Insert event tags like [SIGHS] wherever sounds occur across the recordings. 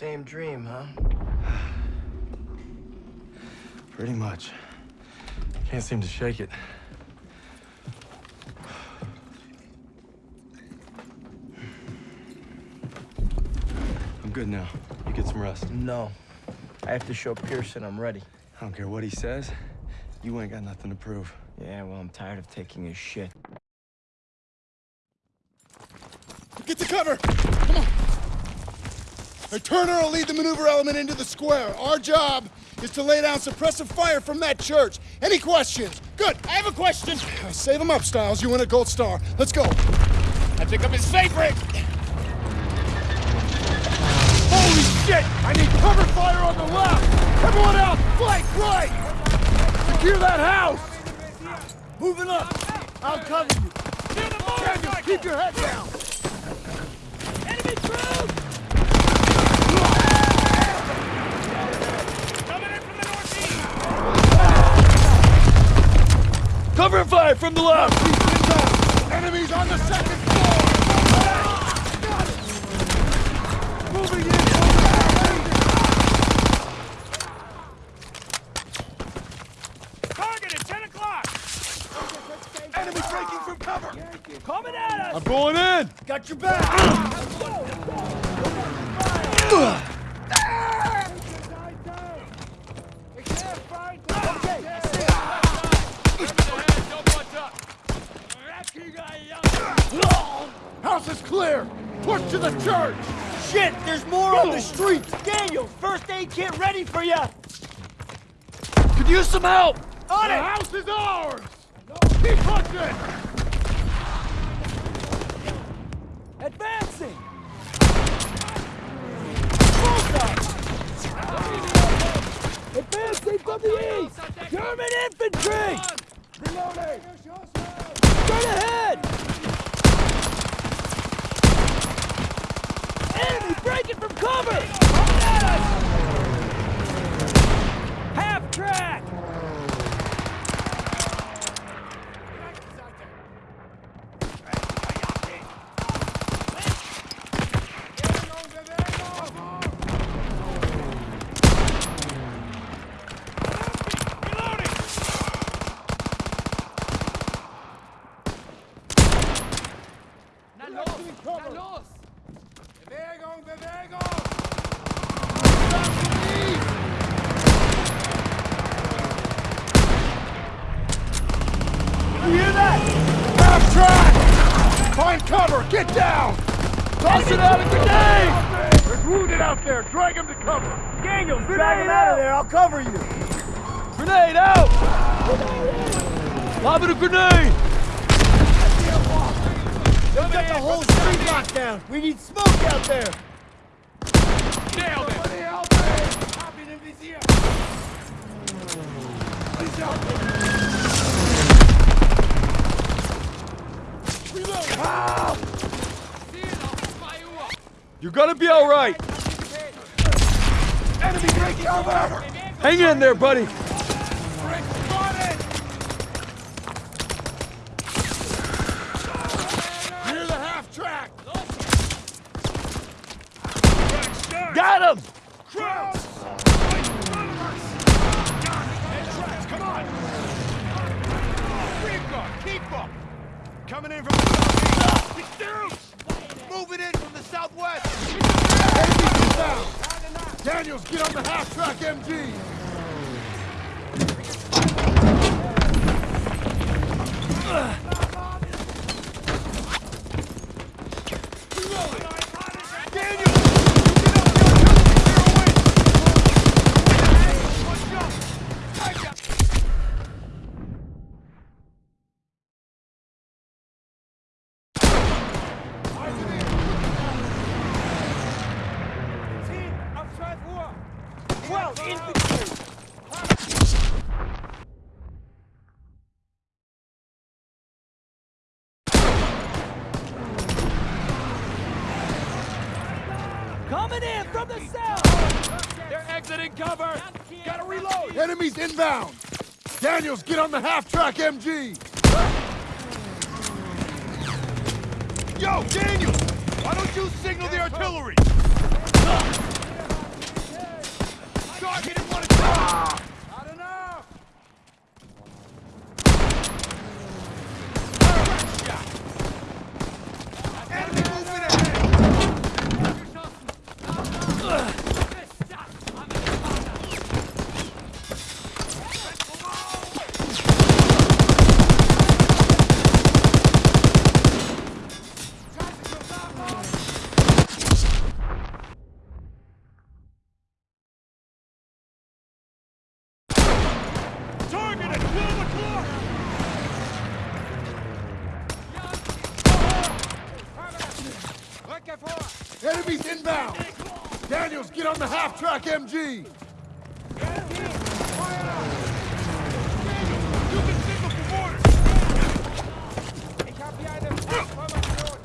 Same dream, huh? [SIGHS] Pretty much. Can't seem to shake it. [SIGHS] I'm good now. You get some rest. No. I have to show Pierson I'm ready. I don't care what he says. You ain't got nothing to prove. Yeah, well, I'm tired of taking his shit. Get to cover! Come on! Hey, Turner will lead the maneuver element into the square. Our job is to lay down suppressive fire from that church. Any questions? Good, I have a question. [SIGHS] Save them up, Stiles. You win a gold star. Let's go. I think I'm his favorite! Holy shit! I need cover fire on the left! Everyone out, flank right! Secure that house! Moving up! I'll cover you. Keep your head down! Enemy troops! Coming in from the northeast! Cover fire from the left! Enemies on the second floor! Got it! Moving in! Target 10 o'clock! Enemy breaking from cover! Coming at us! I'm going in! Got your back! House is clear! Push to the church! Shit! There's more on the street! Daniel, first aid kit ready for you! Could use some help! On The it! house is ours! No. Keep pushing! Advancing! Advancing from the east! German infantry! Reloading! Straight ahead! Enemy breaking from cover! Coming at us! Half track Bewegung! You hear that? Half track! Find cover! Get down! Toss it out a grenade! There's wounded out there! Drag him to cover! Daniels, drag him out of there. I'll cover you. Grenade out! Lobbing a grenade! We've got the whole street locked down. We need smoke out there. Nailed it! Somebody help me! Please help me! You're gonna be alright! Enemy breaking cover! Hang in there, buddy! Rick spotted! Near the half track! Got him! Cross! Come on! Keep up! Keep up! Coming in from the southeast! Moving in from the southwest! Enemies inbound! Daniels, get on the half track MG! Twelve cover! Gotta reload! Enemies inbound! Daniels, get on the half-track MG! Yo, Daniels! Why don't you signal the artillery? Sergeant, it wanted to... inbound! Daniels, get on the half-track MG! You can signal for mortars! Ich hab hier eine Formation!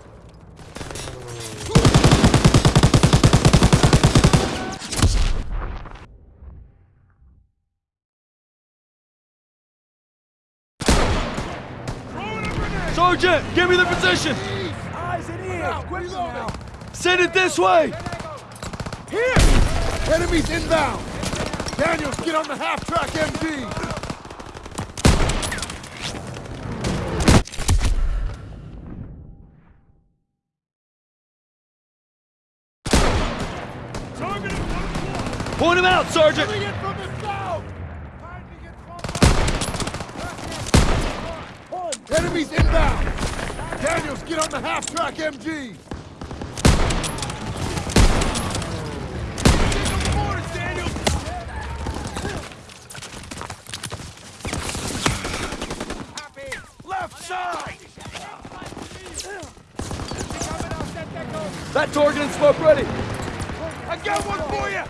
Throwing a grenade! Sergeant, give me the position! Eyes and ears. Quick now. Send it this way! Here! Enemies inbound! Daniels, get on the half-track MG! Target 1 o'clock! Point him out, Sergeant! Coming in from the south! Enemies inbound! Daniels, get on the half-track MG! Signal for mortars, Daniel! Left side! That target and smoke ready! I got one for you!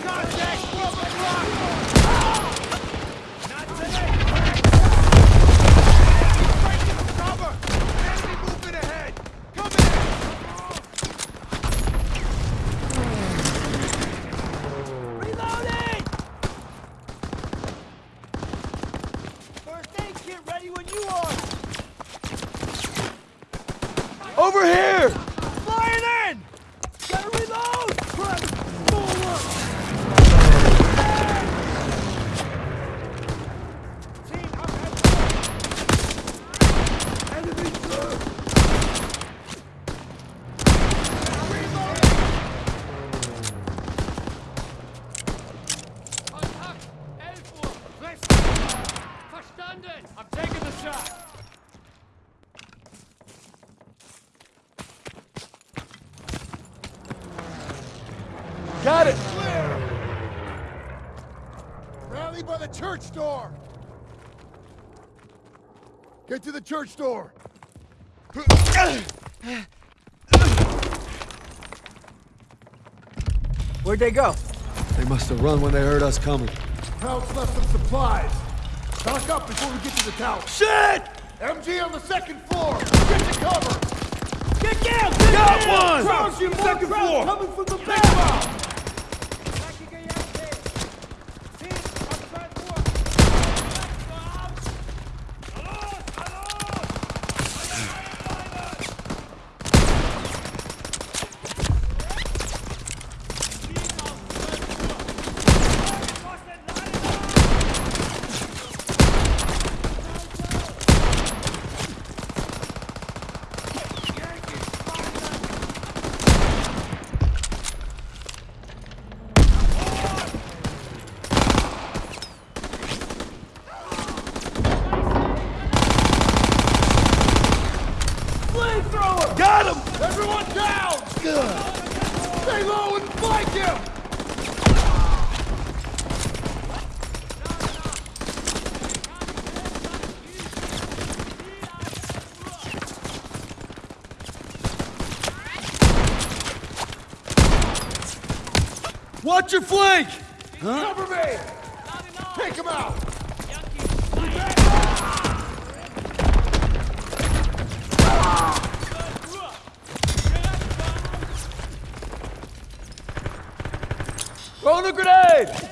Contact 12 o'clock! Not today! Breaking the cover! Enemy movement ahead! Coming in! Reloading. First aid kit ready when you are. Over here! Flying in. Gotta reload. Press forward. Team, up ahead! Kontakt! 11 Uhr! Let's Verstanden! I'm taking the shot! Got it! Clear! Rally by the church door! Get to the church door! Where'd they go? They must have run when they heard us coming. Krauts left some supplies. Stock up before we get to the tower. Shit! MG on the second floor! Get to cover! Get down. Get Got down. one! Crouch, you Second floor. Coming from the Take back. him out! Dreckige Jagd! Team, auf 12 Uhr! Flamethrower. Got him! Everyone down! Stay low and flank him! Watch your flank! Cover me! Take him out! Throwing a grenade!